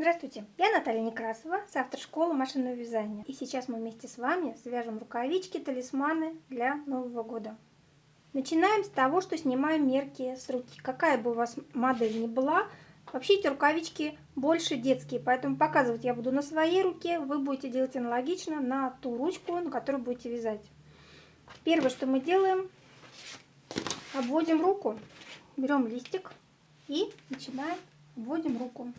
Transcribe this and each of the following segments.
Здравствуйте, я Наталья Некрасова, с автор школы машинного вязания. И сейчас мы вместе с вами свяжем рукавички, талисманы для Нового года. Начинаем с того, что снимаем мерки с руки. Какая бы у вас модель ни была, вообще эти рукавички больше детские, поэтому показывать я буду на своей руке, вы будете делать аналогично на ту ручку, на которую будете вязать. Первое, что мы делаем, обводим руку, берем листик и начинаем обводим руку.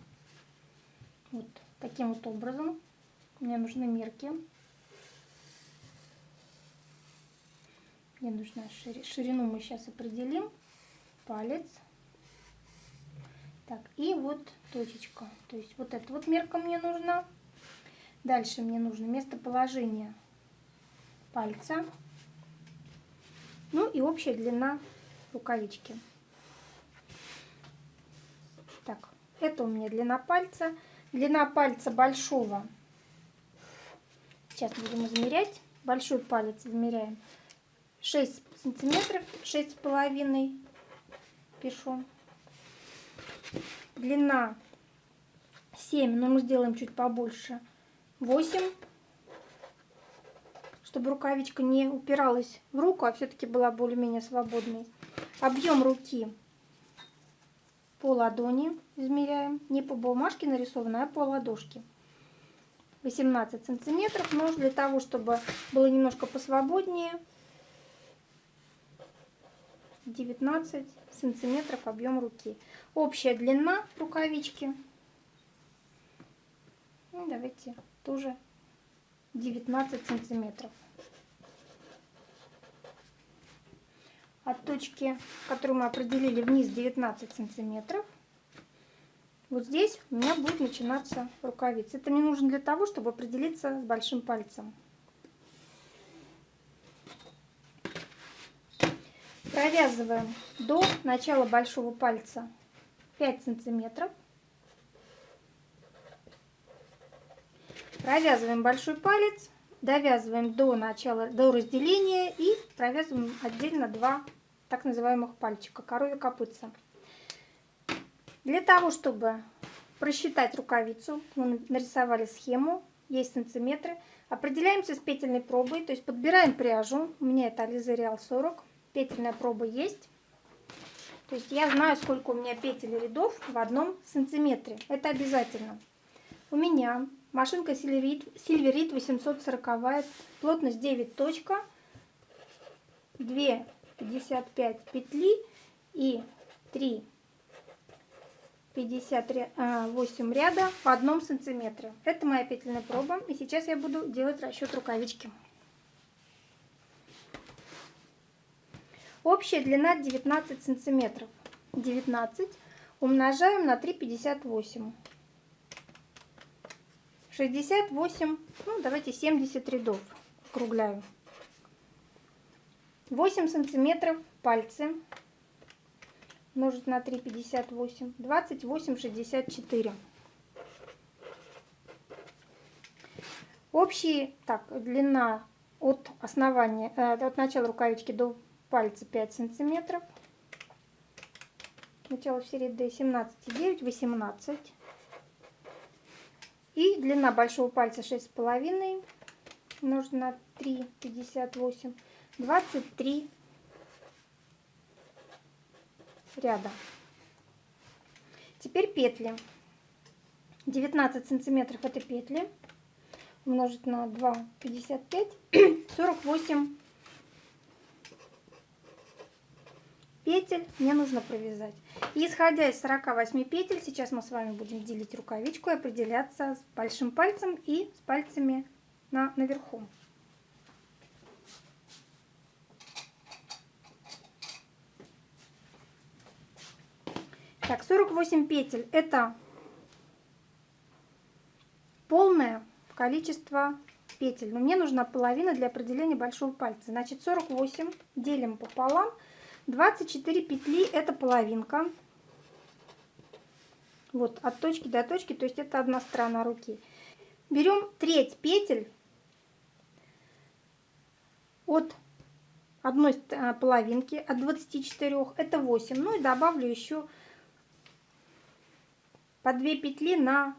Вот таким вот образом. Мне нужны мерки. Мне нужна ширину мы сейчас определим. Палец. Так, и вот точечка. То есть вот эта вот мерка мне нужна. Дальше мне нужно местоположение пальца. Ну и общая длина рукавички. Так, это у меня длина пальца. Длина пальца большого. Сейчас будем измерять. Большой палец измеряем. 6 сантиметров, шесть с половиной пишу. Длина 7, но мы сделаем чуть побольше. 8, чтобы рукавичка не упиралась в руку, а все-таки была более-менее свободной. Объем руки по ладони измеряем. Не по бумажке нарисовано, а по ладошке. 18 сантиметров. Но для того, чтобы было немножко посвободнее, 19 сантиметров объем руки. Общая длина рукавички. Ну, давайте тоже 19 сантиметров. от точки, которую мы определили вниз 19 сантиметров. Вот здесь у меня будет начинаться рукавица. Это мне нужно для того, чтобы определиться с большим пальцем. Провязываем до начала большого пальца 5 сантиметров. Провязываем большой палец, довязываем до начала, до разделения и провязываем отдельно два так называемых пальчика, коровья копытца. Для того, чтобы просчитать рукавицу, мы нарисовали схему, есть сантиметры. Определяемся с петельной пробой, то есть подбираем пряжу. У меня это Ализа Реал 40, петельная проба есть. То есть я знаю, сколько у меня петель рядов в одном сантиметре. Это обязательно. У меня машинка Silverit 840, плотность 9 точка, 2 55 петли и 3 58 ряда по одном сантиметре. Это моя петельная проба. И сейчас я буду делать расчет рукавички. Общая длина 19 сантиметров. 19 умножаем на 3,58. 68, ну давайте 70 рядов. Округляю. 8 сантиметров пальцы умножить на 3, 58, 28, 64. Общий, так, длина от основания, э, от начала рукавички до пальца 5 сантиметров. Начало все ряды 17,9, 18. И длина большого пальца 6,5 умножить на 3, 58. 23 ряда. Теперь петли. 19 сантиметров это петли. Умножить на 2, 55, 48 петель мне нужно провязать. Исходя из 48 петель, сейчас мы с вами будем делить рукавичку и определяться с большим пальцем и с пальцами на, наверху. Так, 48 петель это полное количество петель. Но мне нужна половина для определения большого пальца. Значит, 48 делим пополам. 24 петли это половинка. Вот, от точки до точки, то есть это одна сторона руки. Берем треть петель от одной э, половинки, от 24, это 8. Ну и добавлю еще по 2 петли на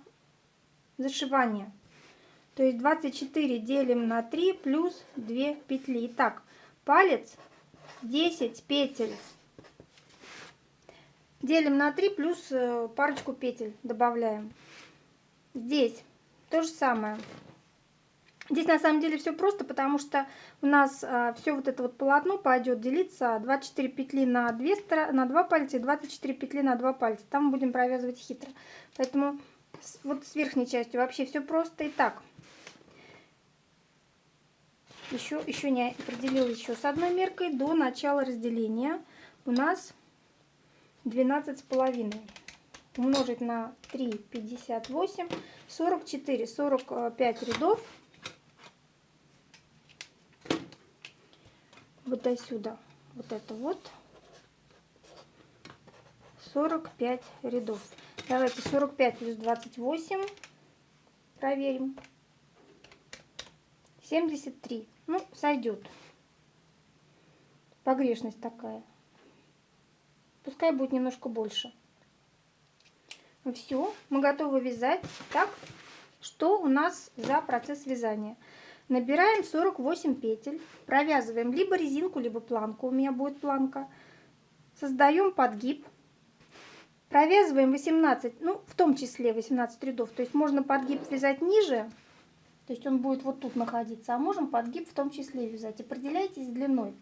зашивания. То есть 24 делим на 3 плюс 2 петли. Итак, палец 10 петель. Делим на 3 плюс э, парочку петель добавляем. Здесь то же самое. Здесь на самом деле все просто, потому что у нас а, все вот это вот полотно пойдет делиться 24 петли на 2, на 2 пальца и 24 петли на 2 пальца. Там будем провязывать хитро. Поэтому вот с верхней частью вообще все просто. Итак, еще, еще не определил еще с одной меркой до начала разделения у нас 12 с половиной умножить на 3 58 44 45 рядов вот до сюда. Вот это вот. 45 рядов. Давайте 45 плюс 28 проверим. 73 ну сойдет погрешность такая. Пускай будет немножко больше. Все мы готовы вязать. Так что у нас за процесс вязания Набираем 48 петель, провязываем либо резинку, либо планку, у меня будет планка. Создаем подгиб, провязываем 18, ну в том числе 18 рядов, то есть можно подгиб вязать ниже, то есть он будет вот тут находиться, а можем подгиб в том числе вязать. Определяйтесь длиной.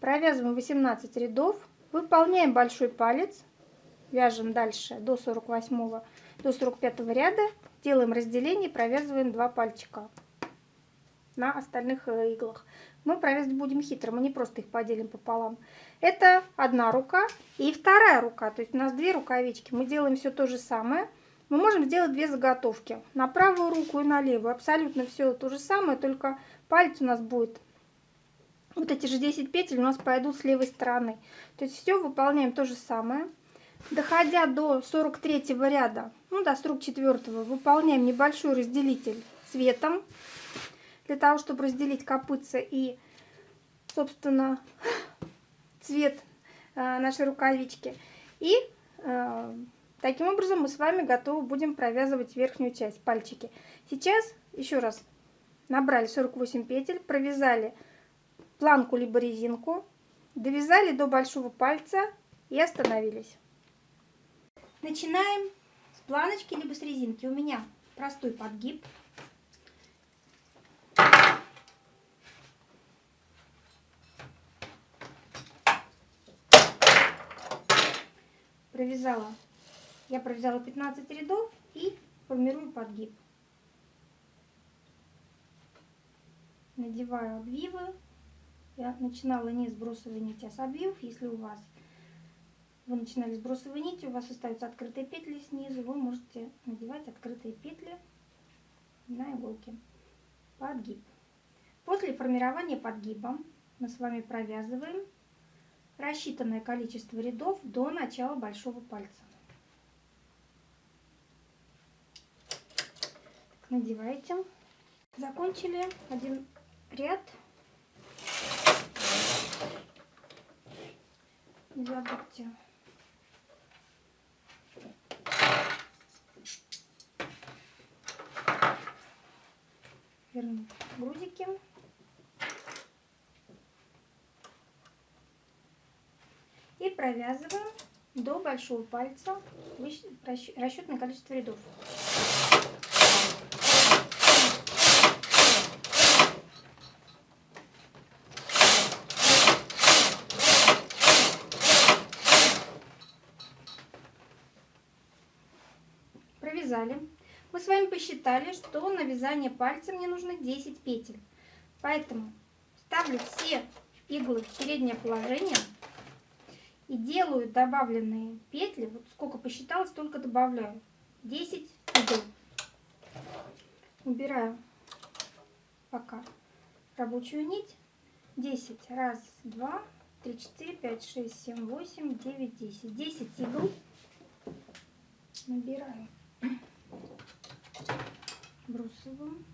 Провязываем 18 рядов, выполняем большой палец, вяжем дальше до 48 до 45 ряда, делаем разделение, провязываем 2 пальчика на остальных э, иглах. Мы провязывать будем хитро, мы не просто их поделим пополам. Это одна рука и вторая рука, то есть у нас две рукавички. Мы делаем все то же самое. Мы можем сделать две заготовки на правую руку и на левую. Абсолютно все то же самое, только палец у нас будет вот эти же 10 петель у нас пойдут с левой стороны. То есть все выполняем то же самое. Доходя до 43 ряда, ну до 44 выполняем небольшой разделитель цветом для того, чтобы разделить копытца и, собственно, цвет э, нашей рукавички. И э, таким образом мы с вами готовы будем провязывать верхнюю часть, пальчики. Сейчас, еще раз, набрали 48 петель, провязали планку либо резинку, довязали до большого пальца и остановились. Начинаем с планочки либо с резинки. У меня простой подгиб. Провязала, я провязала 15 рядов и формирую подгиб. Надеваю обвивы. Я начинала не с бросовой нити, а с обвивов. Если у вас вы начинали с бросовой нити, у вас остаются открытые петли снизу, вы можете надевать открытые петли на иголки. Подгиб. После формирования подгиба мы с вами провязываем рассчитанное количество рядов до начала большого пальца. Надеваете. Закончили один ряд. Не забудьте вернуть грузики. Провязываем до большого пальца расчетное количество рядов. Провязали. Мы с вами посчитали, что на вязание пальца мне нужно 10 петель. Поэтому ставлю все иглы в переднее положение и делаю добавленные петли, вот сколько посчитала, столько добавляю. 10 игл. Убираю пока рабочую нить. 10. Раз, два, три, четыре, пять, шесть, семь, восемь, девять, десять. 10 игл набираю брусовым.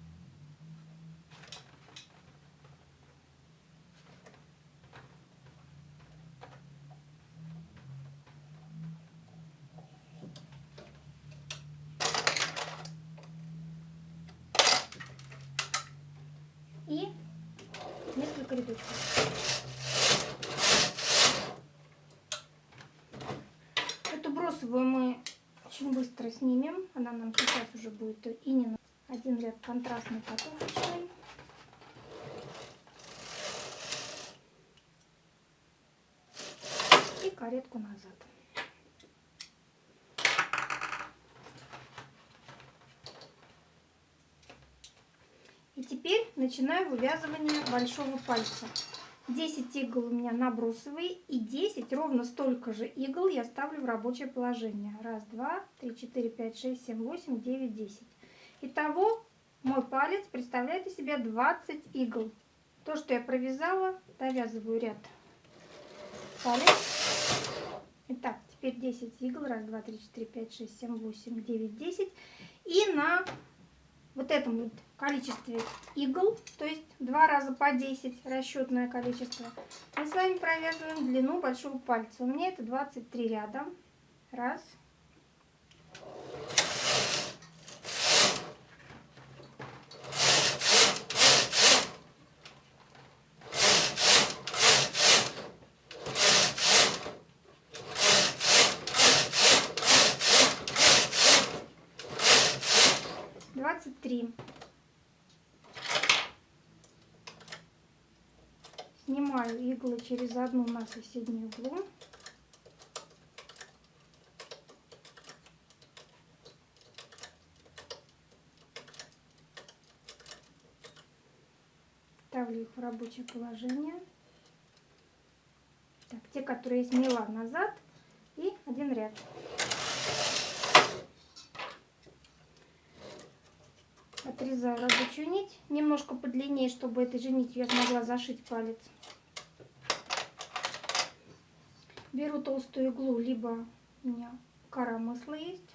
Эту бросовую мы очень быстро снимем. Она нам сейчас уже будет и не один ряд контрастный катушечный. И каретку назад. И теперь начинаю вывязывание большого пальца. 10 игл у меня набросовые и 10, ровно столько же игл я ставлю в рабочее положение. Раз, два, три, четыре, пять, шесть, семь, восемь, девять, десять. Итого мой палец представляет из себя 20 игл. То, что я провязала, довязываю ряд палец. Итак, теперь 10 игл. Раз, два, три, четыре, пять, шесть, семь, восемь, девять, десять. И на вот этом вот количестве игл, то есть два раза по 10 расчетное количество, мы с вами провязываем длину большого пальца. У меня это 23 ряда. Раз. три. Снимаю иглы через одну на соседнюю иглу. Ставлю их в рабочее положение. Так, те, которые я сняла назад, и один ряд. отрезаю рабочую нить немножко подлиннее, чтобы этой же нитью я смогла зашить палец. Беру толстую иглу, либо у меня кора масла есть.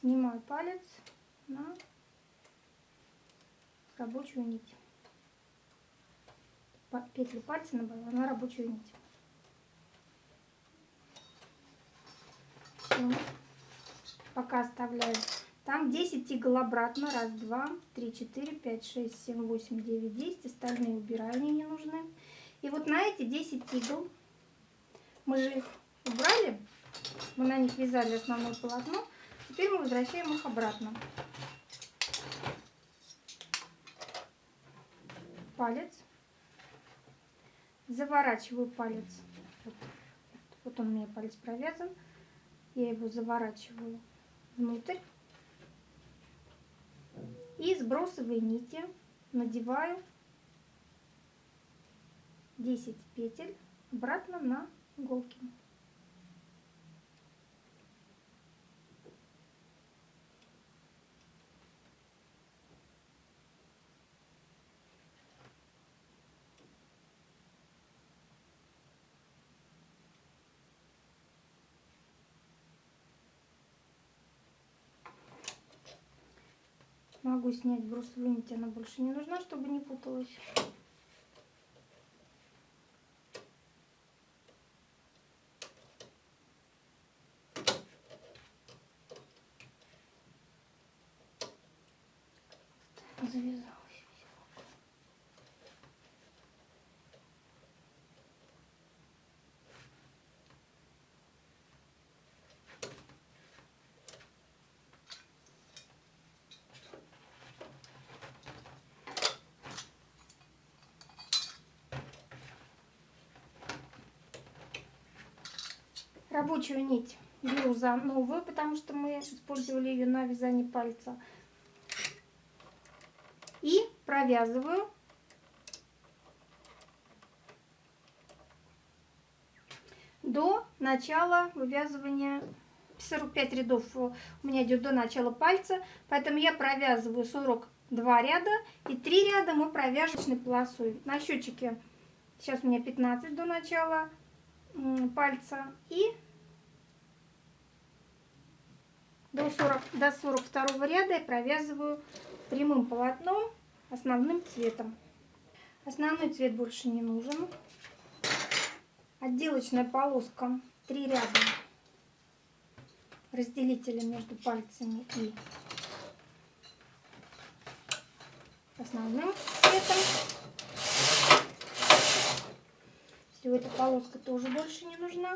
Снимаю палец на рабочую нить. Петлю пальца набрала на рабочую нить. все. Пока оставляю. Там 10 игл обратно. Раз, два, три, четыре, пять, шесть, семь, восемь, девять, десять. Остальные убираю, они не нужны. И вот на эти 10 игл мы же их убрали. Мы на них вязали основное полотно. Теперь мы возвращаем их обратно. Палец. Заворачиваю палец. Вот, вот он у меня палец провязан. Я его заворачиваю внутрь. И сбросовые нити надеваю 10 петель обратно на иголки. Могу снять брусовую нить, она больше не нужна, чтобы не путалась. Завязала. Рабочую нить беру за новую, потому что мы использовали ее на вязание пальца. И провязываю до начала вывязывания 45 рядов у меня идет до начала пальца, поэтому я провязываю 42 ряда и 3 ряда мы провяжем полосой. На счетчике сейчас у меня 15 до начала пальца и до, 40, до 42 ряда я провязываю прямым полотном основным цветом. Основной цвет больше не нужен. Отделочная полоска 3 ряда разделителем между пальцами и основным цветом. Все, эта полоска тоже больше не нужна.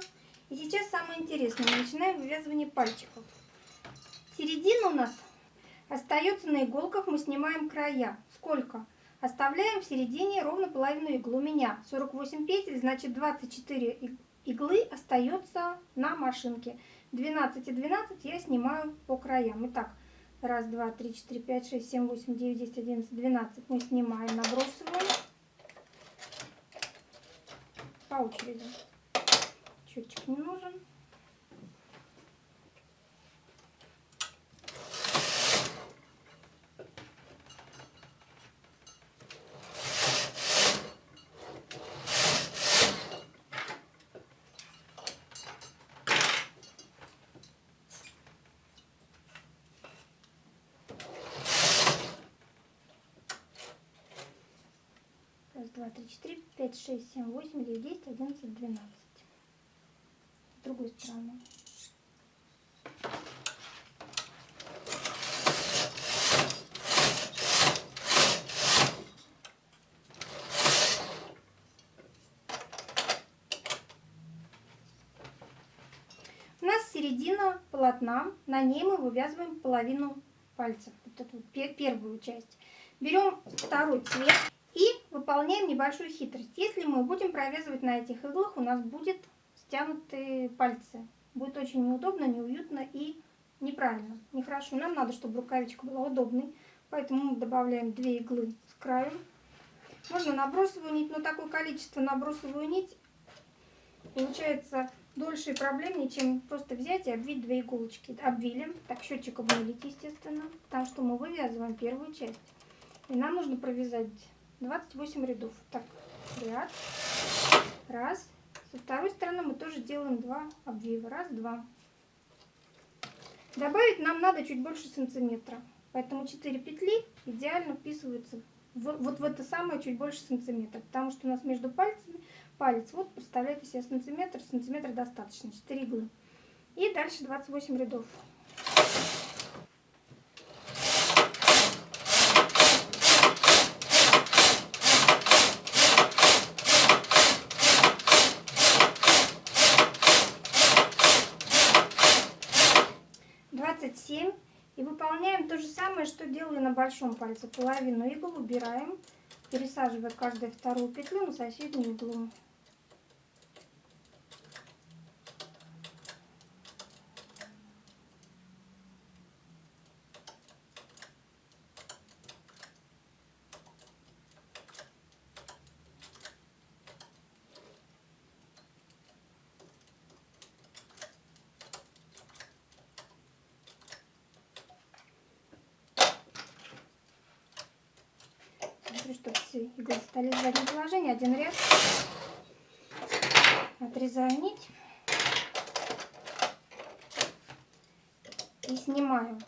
И сейчас самое интересное. Начинаем вывязывание пальчиков. Середина у нас остается на иголках. Мы снимаем края. Сколько? Оставляем в середине ровно половину иглы. У меня 48 петель, значит 24 иглы остается на машинке. 12 и 12 я снимаю по краям. Итак, раз, два, три, четыре, пять, шесть, семь, восемь, девять, десять, одиннадцать, двенадцать мы снимаем, набросываем по очереди. Счетчик не нужен. Два, три, четыре, пять, шесть, семь, восемь, девять, десять, одиннадцать, двенадцать. С другой стороны. У нас середина полотна, на ней мы вывязываем половину пальцев, вот эту первую часть. Берем второй цвет выполняем небольшую хитрость. Если мы будем провязывать на этих иглах, у нас будет стянутые пальцы. Будет очень неудобно, неуютно и неправильно, нехорошо. Нам надо, чтобы рукавичка была удобной, поэтому мы добавляем 2 иглы с краю. Можно набросовую нить, но такое количество набросовую нить получается дольше и проблемнее, чем просто взять и обвить две иголочки. Обвили, так счетчик обнулить, естественно, потому что мы вывязываем первую часть. И нам нужно провязать 28 рядов. Так, ряд. Раз. Со второй стороны мы тоже делаем два обвива. Раз, два. Добавить нам надо чуть больше сантиметра. Поэтому 4 петли идеально вписываются в, вот в это самое чуть больше сантиметра. Потому что у нас между пальцами палец, вот представляете себе сантиметр, сантиметра достаточно, 4 иглы. И дальше 28 рядов. то же самое, что делали на большом пальце. Половину игл убираем, пересаживая каждую вторую петлю на соседнюю иглу. смотрю, чтобы все иглы стали в заднем положении. Один ряд. Отрезаю нить. И снимаю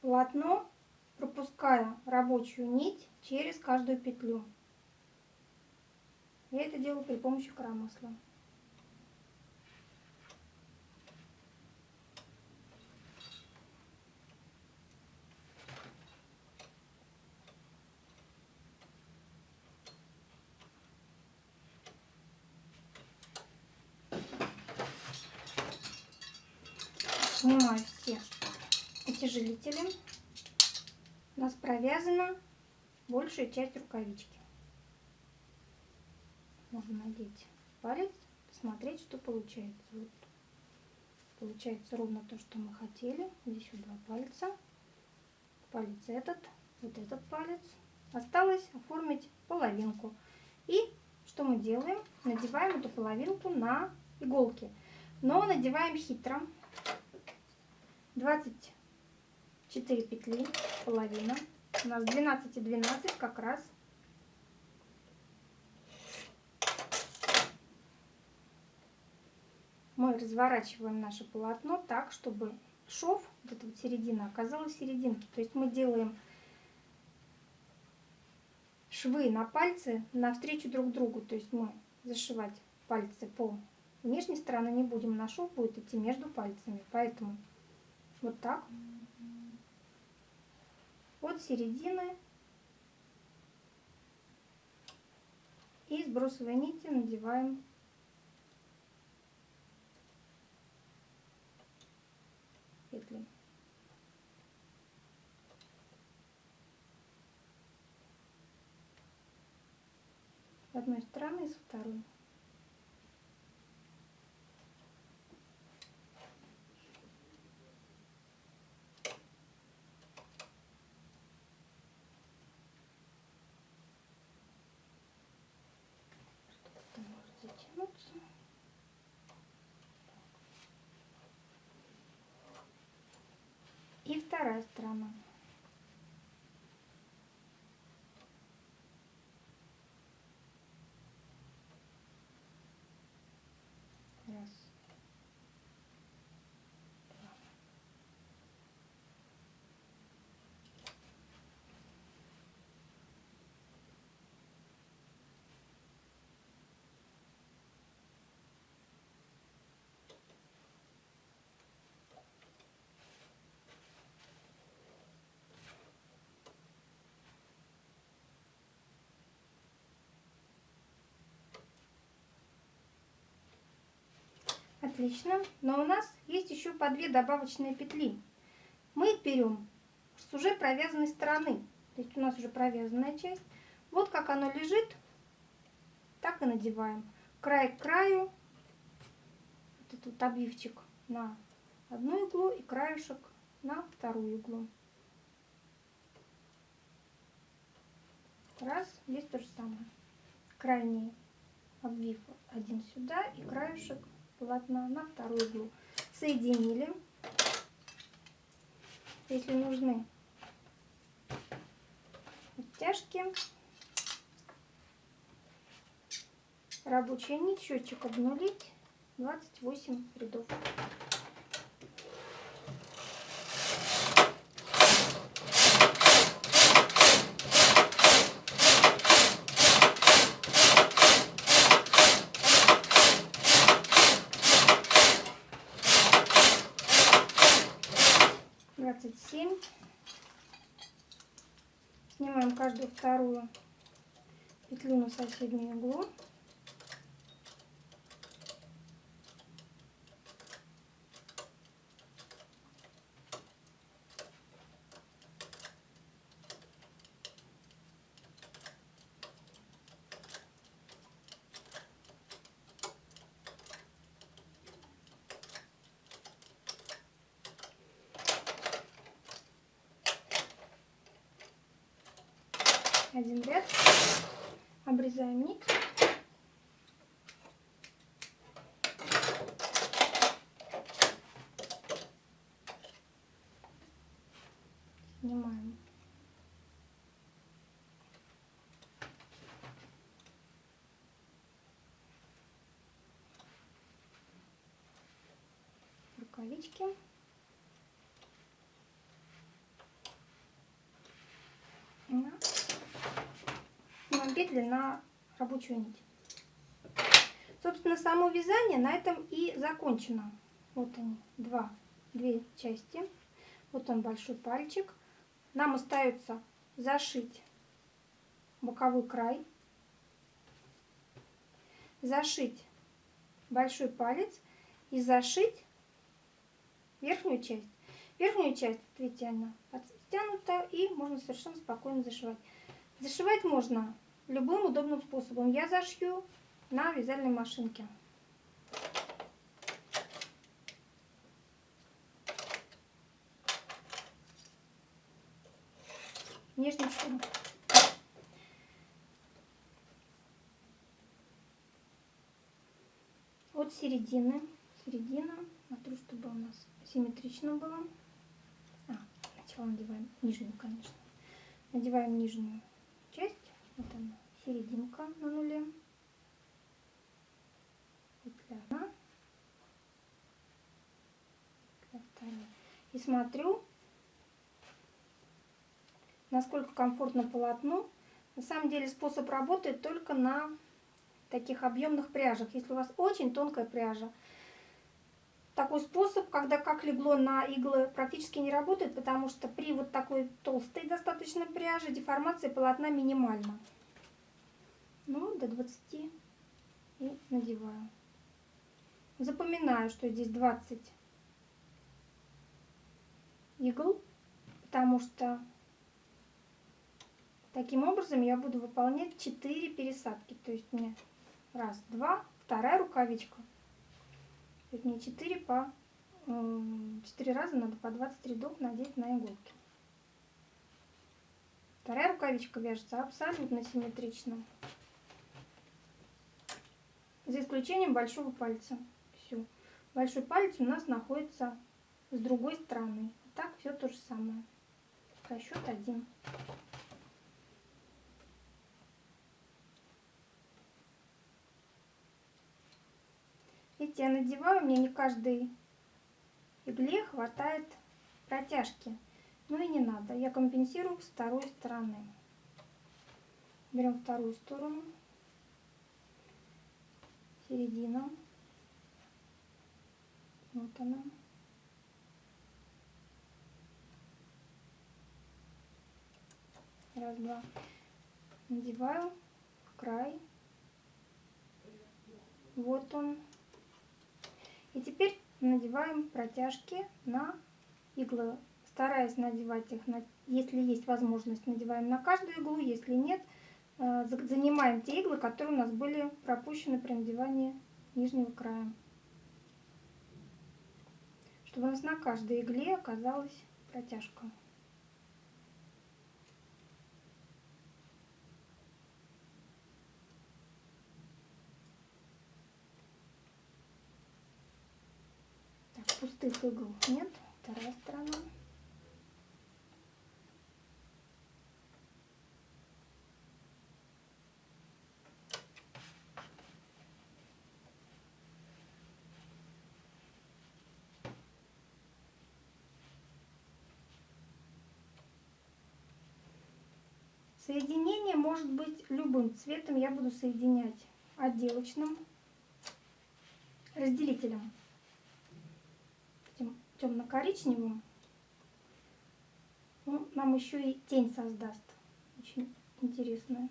полотно, пропуская рабочую нить через каждую петлю. Я это делаю при помощи коромысла. снимаю все утяжелители. У нас провязана большая часть рукавички. Можно надеть палец, посмотреть, что получается. Вот. Получается ровно то, что мы хотели. Здесь вот два пальца. Палец этот, вот этот палец. Осталось оформить половинку. И что мы делаем? Надеваем эту половинку на иголки. Но надеваем хитро. 24 петли, половина. У нас 12 и 12 как раз. Мы разворачиваем наше полотно так, чтобы шов, вот эта вот середина, оказалась в серединке. То есть мы делаем швы на пальцы навстречу друг другу. То есть мы зашивать пальцы по внешней стороны не будем, на шов будет идти между пальцами. Поэтому вот так. От середины и сбросовой нити надеваем петли. С одной стороны и со второй. И вторая сторона. Отлично. Но у нас есть еще по две добавочные петли. Мы их берем с уже провязанной стороны. То есть у нас уже провязанная часть. Вот как оно лежит, так и надеваем. Край к краю. Вот этот вот обвивчик на одну иглу и краешек на вторую иглу. Раз, здесь то же самое. Крайний обвив один сюда и краешек полотна на вторую иглу. Соединили. Если нужны оттяжки, рабочая нить, счетчик обнулить, 28 рядов. Снимаем каждую вторую петлю на соседнюю иглу. Один ряд, обрезаем нить. Снимаем. Рукавички. Петли на рабочую нить. Собственно, само вязание на этом и закончено. Вот они, два, две части. Вот он большой пальчик. Нам остается зашить боковой край, зашить большой палец и зашить верхнюю часть. Верхнюю часть, видите, она подтянута и можно совершенно спокойно зашивать. Зашивать можно любым удобным способом. Я зашью на вязальной машинке. Нежничком. От середины, середина, смотрю, чтобы у нас симметрично было. А, сначала надеваем нижнюю, конечно. Надеваем нижнюю вот серединка на нуле, петля. И смотрю, насколько комфортно полотну. На самом деле способ работает только на таких объемных пряжах. Если у вас очень тонкая пряжа, такой способ, когда как легло на иглы, практически не работает, потому что при вот такой толстой достаточно пряже деформация полотна минимальна. Ну, до 20 и надеваю. Запоминаю, что здесь 20 игл, потому что таким образом я буду выполнять 4 пересадки. То есть мне раз, два, вторая рукавичка. Мне 4 по 4 раза надо по 20 рядов надеть на иголки. Вторая рукавичка вяжется абсолютно симметрично. За исключением большого пальца. Все. Большой палец у нас находится с другой стороны. Так все то же самое. Расчет один. Видите, я надеваю, мне не каждой игле хватает протяжки. Ну и не надо, я компенсирую с второй стороны. Берем вторую сторону, середина, вот она. Раз, два. Надеваю край. Вот он. И теперь надеваем протяжки на иглы, стараясь надевать их, на, если есть возможность, надеваем на каждую иглу, если нет, э, занимаем те иглы, которые у нас были пропущены при надевании нижнего края. Чтобы у нас на каждой игле оказалась протяжка. Пустых игл нет. Вторая сторона. Соединение может быть любым цветом. Я буду соединять отделочным разделителем темно-коричневым, он нам еще и тень создаст. Очень интересная.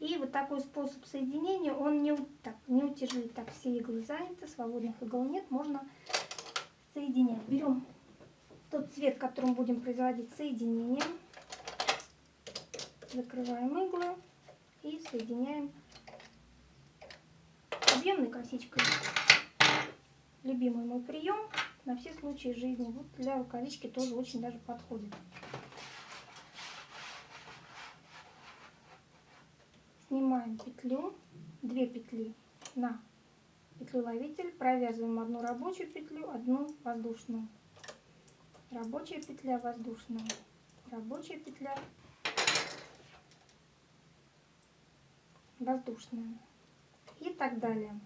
И вот такой способ соединения, он не, так, не утяжелит, так все иглы заняты, свободных игл нет, можно соединять. Берем тот цвет, которым будем производить соединение, закрываем иглы и соединяем объемной косичкой. Любимый мой прием на все случаи жизни. Вот для рукавички тоже очень даже подходит. Снимаем петлю, две петли на петлю ловитель, провязываем одну рабочую петлю, одну воздушную. Рабочая петля, воздушная, рабочая петля, воздушная и так далее.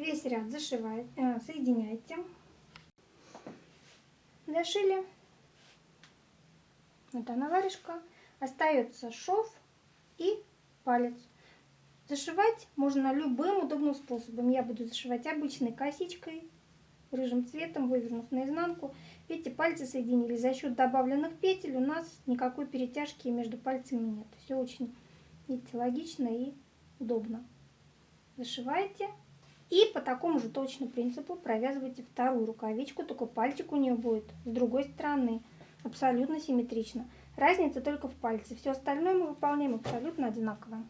Весь ряд зашиваете, э, соединяете. Зашили. Вот она варежка. Остается шов и палец. Зашивать можно любым удобным способом. Я буду зашивать обычной косичкой рыжим цветом, вывернув наизнанку. Видите, пальцы соединились. За счет добавленных петель у нас никакой перетяжки между пальцами нет. Все очень, видите, логично и удобно. Зашиваете. И по такому же точному принципу провязываете вторую рукавичку, только пальчик у нее будет с другой стороны. Абсолютно симметрично. Разница только в пальце. Все остальное мы выполняем абсолютно одинаково.